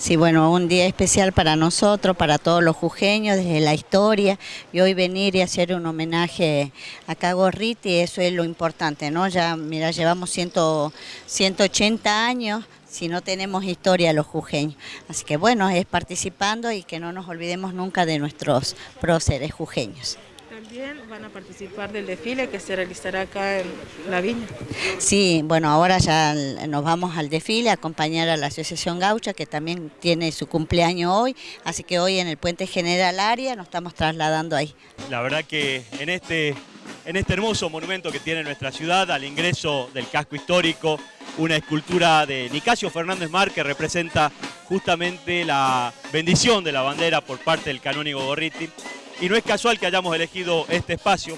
Sí, bueno, un día especial para nosotros, para todos los jujeños, desde la historia, y hoy venir y hacer un homenaje a Cagorriti, eso es lo importante, ¿no? Ya, mira, llevamos 100, 180 años si no tenemos historia los jujeños. Así que bueno, es participando y que no nos olvidemos nunca de nuestros próceres jujeños. También van a participar del desfile que se realizará acá en La Viña. Sí, bueno, ahora ya nos vamos al desfile a acompañar a la Asociación Gaucha, que también tiene su cumpleaños hoy, así que hoy en el Puente General Aria nos estamos trasladando ahí. La verdad que en este, en este hermoso monumento que tiene nuestra ciudad, al ingreso del casco histórico, una escultura de Nicasio Fernández Mar que representa justamente la bendición de la bandera por parte del canónigo Gorriti. Y no es casual que hayamos elegido este espacio,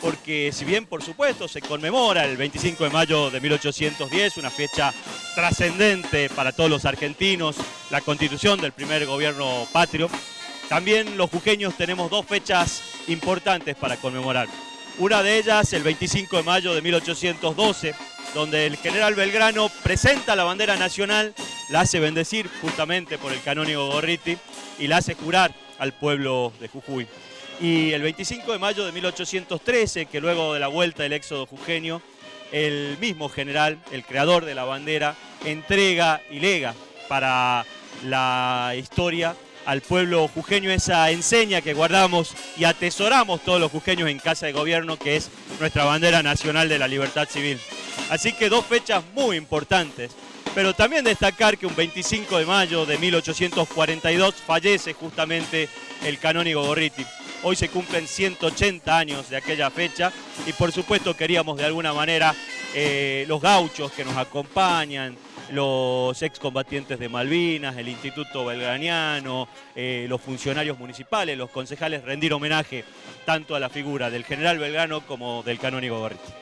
porque si bien por supuesto se conmemora el 25 de mayo de 1810, una fecha trascendente para todos los argentinos, la constitución del primer gobierno patrio, también los jujeños tenemos dos fechas importantes para conmemorar. Una de ellas el 25 de mayo de 1812, donde el general Belgrano presenta la bandera nacional, la hace bendecir justamente por el canónigo Gorriti y la hace jurar al pueblo de Jujuy. Y el 25 de mayo de 1813, que luego de la vuelta del éxodo jujeño, el mismo general, el creador de la bandera, entrega y lega para la historia al pueblo jujeño esa enseña que guardamos y atesoramos todos los jujeños en casa de gobierno, que es nuestra bandera nacional de la libertad civil. Así que dos fechas muy importantes pero también destacar que un 25 de mayo de 1842 fallece justamente el canónigo Gorriti. Hoy se cumplen 180 años de aquella fecha y por supuesto queríamos de alguna manera eh, los gauchos que nos acompañan, los excombatientes de Malvinas, el Instituto Belgraniano, eh, los funcionarios municipales, los concejales, rendir homenaje tanto a la figura del general Belgrano como del canónigo Gorriti.